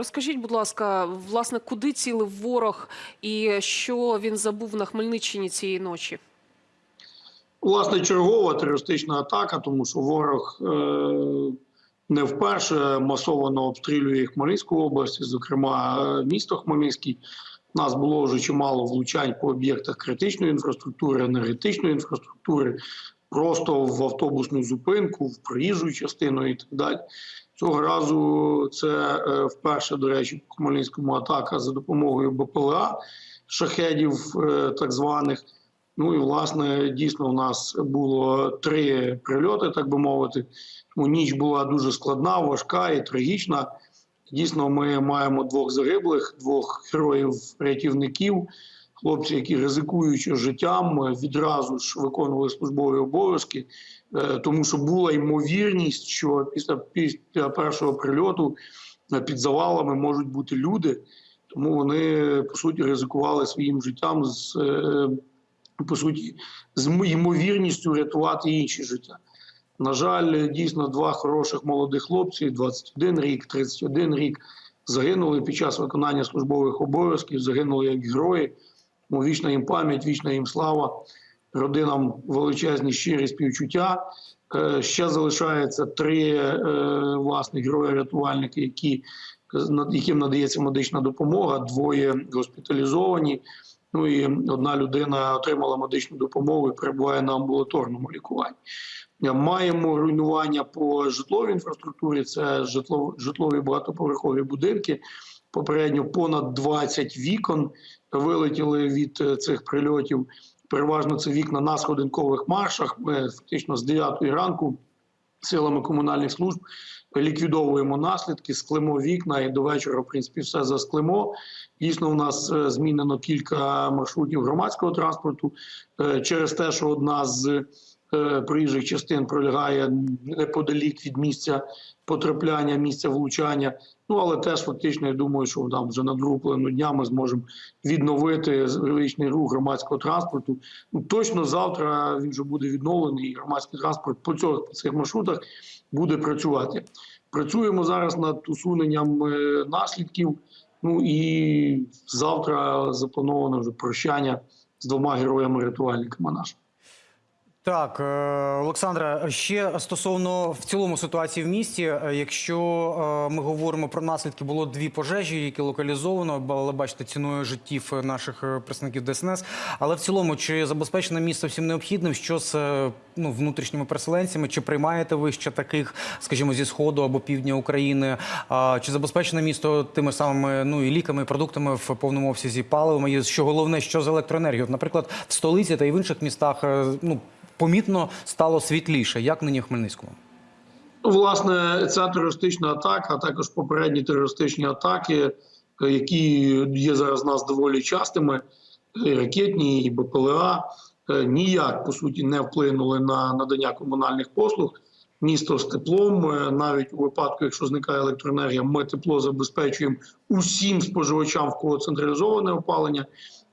Розкажіть, будь ласка, власне, куди цілив ворог і що він забув на Хмельниччині цієї ночі? Власне, чергова терористична атака, тому що ворог е, не вперше масово обстрілює Хмельницьку область, зокрема е, місто Хмельницький. У нас було вже чимало влучань по об'єктах критичної інфраструктури, енергетичної інфраструктури, просто в автобусну зупинку, в проїжджу частину і так далі. Цього разу це е, вперше, до речі, по Хмельницькому атака за допомогою БПЛА шахедів, е, так званих. Ну і власне дійсно у нас було три прильоти, так би мовити. Тому ніч була дуже складна, важка і трагічна. Дійсно, ми маємо двох загиблих, двох героїв-рятівників, хлопці, які ризикуючи життям, відразу ж виконували службові обов'язки, е, тому що була ймовірність, що після, після першого прильоту е, під завалами можуть бути люди. Тому вони по суті ризикували своїм життям з е, по суті, з ймовірністю рятувати інші життя. На жаль, дійсно два хороших молодих хлопці, 21 рік, 31 рік, загинули під час виконання службових обов'язків, загинули як герої. Тому вічна їм пам'ять, вічна їм слава, родинам величезні щирі співчуття. Е, Ще залишається три е, власне герої-рятувальники, які, яким надається медична допомога, двоє госпіталізовані. Ну і одна людина отримала медичну допомогу і перебуває на амбулаторному лікуванні. Маємо руйнування по житловій інфраструктурі. Це житло, житлові багатоповерхові будинки. Попередньо понад 20 вікон вилетіли від е, цих прильотів. Переважно це вікна на сходинкових маршах. Ми фактично з 9 ранку силами комунальних служб ліквідовуємо наслідки, склимо вікна і до вечора, в принципі, все засклимо. Дійсно, у нас е, змінено кілька маршрутів громадського транспорту е, через те, що одна з проїжджих частин пролягає неподалік від місця потрапляння, місця влучання. Ну але теж фактично я думаю, що там вже на другу половину дня ми зможемо відновити величний рух громадського транспорту. Ну точно завтра він вже буде відновлений. і Громадський транспорт по цього по цих маршрутах буде працювати. Працюємо зараз над усуненням е, наслідків. Ну і завтра заплановано вже прощання з двома героями-рятувальниками нашими. Так, е, Олександра, ще стосовно в цілому ситуації в місті, е, якщо е, ми говоримо про наслідки, було дві пожежі, які локалізовано, але бачите, ціною життів наших представників ДСНС. Але в цілому, чи забезпечено місто всім необхідним, що з ну, внутрішніми переселенцями, чи приймаєте ви ще таких, скажімо, зі сходу або півдня України? Чи забезпечено місто тими самими ну і ліками, і продуктами в повному обсязі паливами? І що головне, що з електроенергією? Наприклад, в столиці та й в інших містах, ну помітно стало світліше, як нині в Хмельницькому? Ну, власне, ця терористична атака, а також попередні терористичні атаки, які є зараз у нас доволі частими, і ракетні і БПЛА, ніяк по суті не вплинули на надання комунальних послуг. Місто з теплом, навіть у випадку, якщо зникає електроенергія, ми тепло забезпечуємо усім споживачам, в кого централізоване опалення,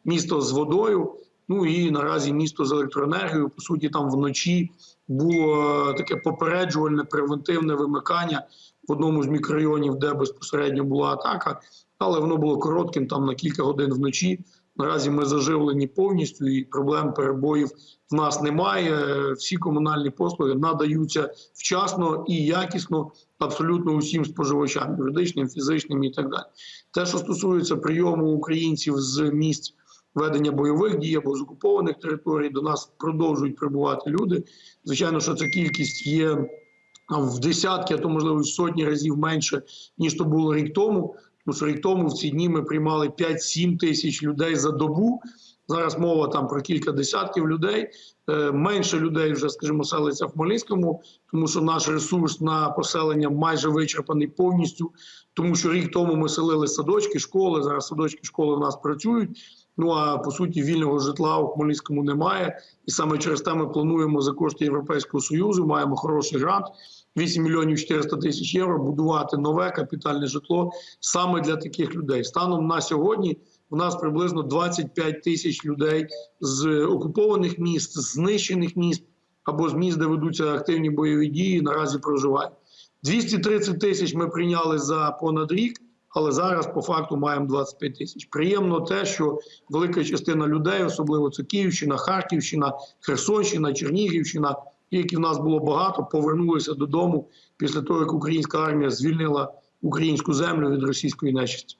місто з водою. Ну і наразі місто з електроенергією, по суті, там вночі було таке попереджувальне превентивне вимикання в одному з мікрорайонів, де безпосередньо була атака, але воно було коротким, там на кілька годин вночі. Наразі ми заживлені повністю, і проблем перебоїв в нас немає. Всі комунальні послуги надаються вчасно і якісно абсолютно усім споживачам, юридичним, фізичним і так далі. Те, що стосується прийому українців з місць ведення бойових дій або з окупованих територій до нас продовжують прибувати люди. Звичайно, що ця кількість є в десятки, а то можливо в сотні разів менше ніж то було рік тому. Тому що рік тому в ці дні ми приймали 5-7 тисяч людей за добу. Зараз мова там про кілька десятків людей. Е, менше людей вже, скажімо, селиться в Хмельницькому, тому що наш ресурс на поселення майже вичерпаний повністю. Тому що рік тому ми селили садочки, школи. Зараз садочки школи у нас працюють. Ну а по суті, вільного житла у Хмельницькому немає, і саме через те ми плануємо за кошти Європейського союзу. Маємо хороший грант 8 мільйонів 400 тисяч євро. Будувати нове капітальне житло саме для таких людей. Станом на сьогодні у нас приблизно 25 тисяч людей з окупованих міст, знищених міст або з міст, де ведуться активні бойові дії. Наразі проживають 230 тисяч. Ми прийняли за понад рік. Але зараз по факту маємо 25 тисяч. Приємно те, що велика частина людей, особливо це Київщина, Харківщина, Херсонщина, Чернігівщина, які в нас було багато, повернулися додому після того, як українська армія звільнила українську землю від російської нечисті.